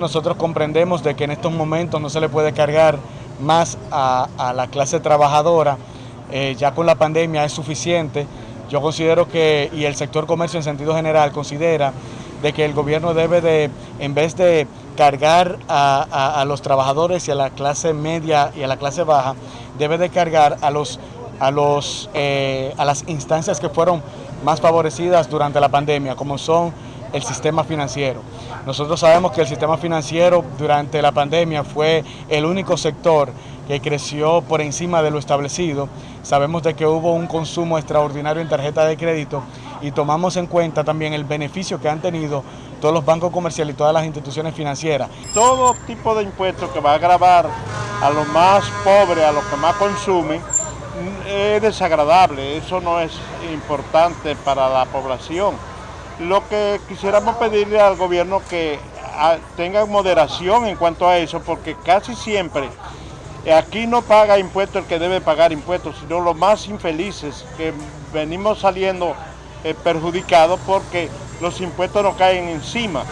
Nosotros comprendemos de que en estos momentos no se le puede cargar más a, la clase trabajadora, eh, ya con la pandemia es suficiente. Yo considero que, y el sector comercio en sentido general considera, de que el gobierno debe de, en vez de cargar a los trabajadores y a la clase media y a la clase baja, debe de cargar a los a, los, eh, a las instancias que fueron más favorecidas durante la pandemia, como son el sistema financiero. Nosotros sabemos que el sistema financiero durante la pandemia fue el único sector que creció por encima de lo establecido. Sabemos de que hubo un consumo extraordinario en tarjeta de crédito y tomamos en cuenta también el beneficio que han tenido todos los bancos comerciales y todas las instituciones financieras. Todo tipo de impuestos que va a grabar a los más pobres, a los que más consumen, es desagradable, eso no es importante para la población. Lo que quisiéramos pedirle al gobierno que ah, tenga moderación en cuanto a eso, porque casi siempre aquí no paga impuestos el que debe pagar impuestos, sino los más infelices, que venimos saliendo eh, perjudicados porque los impuestos nos caen encima.